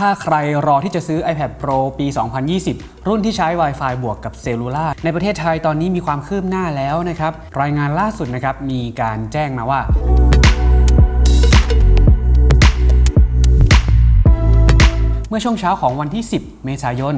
ถ้าใครรอที่จะซื้อ iPad Pro ปี 2020 รุ่นที่ใช้ Wi-Fi บวกกับเซลลูล่าในประเทศไทยตอนนี้มีความคืบหน้าแล้วนะครับ รายงานล่าสุดนะครับมีการแจ้งมาว่า อช่วงเช้าของวันที่ 10 เมษายน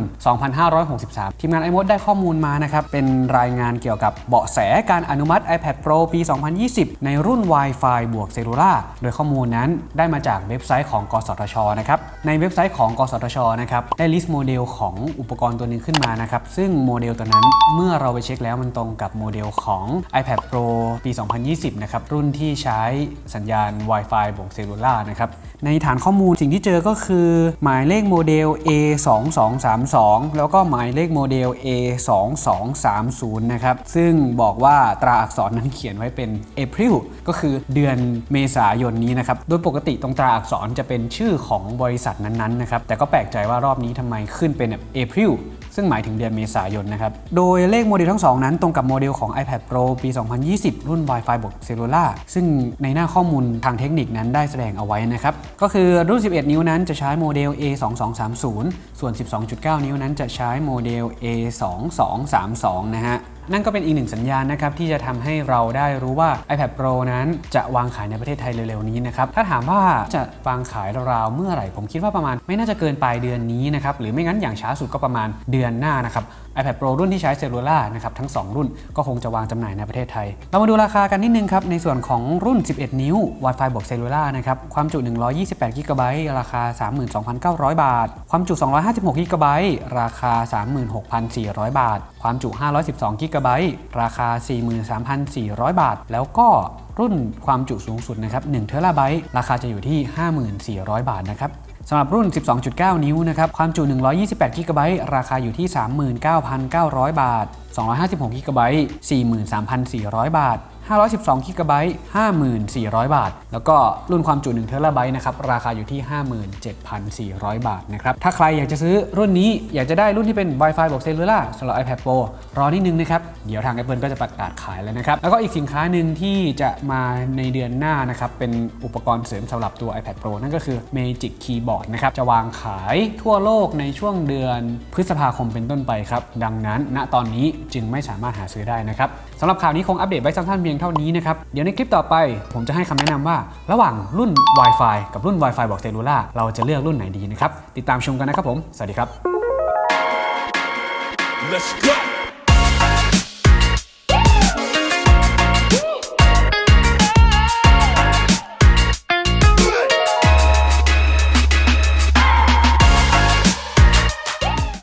2563 ทีมงาน iMode ได้ข้อมูลมานะครับ เป็นรายงานเกี่ยวกับเบาะแสการอนุมัติ iPad Pro ปี 2020 ในรุ่น Wi-Fi บวกเซลลูล่าโดยข้อมูลนั้นได้มาจากเว็บไซต์ของ กสทช นะครับ ในเว็บไซต์ของ กสทช นะครับ ได้ list โมเดลของอุปกรณ์ตัวหนึงขึ้นมานะครับ ซึ่งโมเดลตัวนั้นเมื่อเราไปเช็คแล้วมันตรงกับโมเดลของ iPad Pro ปี 2020 นะครับ รุ่นที่ใช้สัญญาณ Wi-Fi บวก Cellular นะครับ ในฐานข้อมูลสิ่งที่เจอก็คือหมายเลขโมเดล A2232 แล้วก็หมายเลขโมเดล A2230 นะครับ ซึ่งบอกว่าตราอักษรนั้นเขียนไว้เป็น April ก็คือเดือนเมษายนนี้นะครับ โดยปกติตรงตราอักษรจะเป็นชื่อของบริษัทนั้นๆนะครับ แต่ก็แปลกใจว่ารอบนี้ทำไมขึ้นเป็นแบบ April ซึ่งหมายถึงเดือนเมษายนนะครับ โดยเลขโมเดลทั้งสองนั้นตรงกับโมเดลของ iPad Pro ปี 2020 รุ่น Wi-Fi บวก Cellular ซึ่งในหน้าข้อมูลทางเทคนิคนั้นได้แสดงเอาไว้นะครับ ก็คือรุ่น 11 นิ้วนั้นจะใช้โมเดล A2230 ส่วน 12.9 นิ้วนั้นจะใช้โมเดล A2232 นะฮะนั่นก็เป็นอีกหนึ่งสัญญาณนะครับที่จะทำให้เราได้รู้ว่า iPad Pro นั้นจะวางขายในประเทศไทยเร็วๆนี้นะครับถ้าถามว่าจะวางขายราวๆเมื่อไหร่ ผมคิดว่าประมาณ ไม่น่าจะเกินปลายเดือนนี้นะครับหรือไม่งั้นอย่างช้าสุดก็ประมาณเดือนหน้านะครับ iPad Pro รุ่นที่ใช้ Cellular นะครับทั้ง 2 รุ่นก็คงจะวางจำหน่ายในประเทศไทย เรามาดูราคากันนิดนึงครับในส่วนของรุ่น 11 นิ้ว Wi-Fi บวก Cellular นะครับความจุ 128 g b ราคา 32,900 บาท ความจุ 256 g b ราคา 36,400 บาท ความจุ 512 g b กะไบต์ราคา 43,400 บาท แล้วก็รุ่นความจุสูงสุดนะครับ1เทราไบต์ราคาจะอยู่ที่ 54,000 บาทนะครับสำหรับรุ่น 12.9 นิ้วนะครับ ความจุ 128 g b ราคาอยู่ที่ 39,900 บาท 256 g b 43,400 บาท512 g b 54,000 บาท แล้วก็รุ่นความจุ1เทราไบต์นะครับ ราคาอยู่ที่ 57,400 บาทนะครับ ถ้าใครอยากจะซื้อรุ่นนี้อยากจะได้รุ่นที่เป็น Wi-Fi บวกเซลลูล่าสำหรับ iPad Pro รอนิดนึงนะครับ เดี๋ยวทาง Apple ก็จะประกาศขายแล้วนะครับ แล้วก็อีกสินค้าหนึ่งที่จะมาในเดือนหน้านะครับ เป็นอุปกรณ์เสริมสำหรับตัว iPad Pro นั่นก็คือ Magic Keyboard นะครับ จะวางขายทั่วโลกในช่วงเดือนพฤษภาคมเป็นต้นไปครับ ดังนั้นณตอนนี้จึงไม่สามารถหาซื้อได้นะครับสำหรับข่าวนี้คงอัปเดตไว้สั้นๆเพียงเท่านี้นะครับ เดี๋ยวในคลิปต่อไป ผมจะให้คำแนะนำว่า ระหว่างรุ่น Wi-Fi กับรุ่น Wi-Fi บอกเซลลูล่าเราจะเลือกรุ่นไหนดีนะครับ ติดตามชมกันนะครับผม สวัสดีครับ Let's go.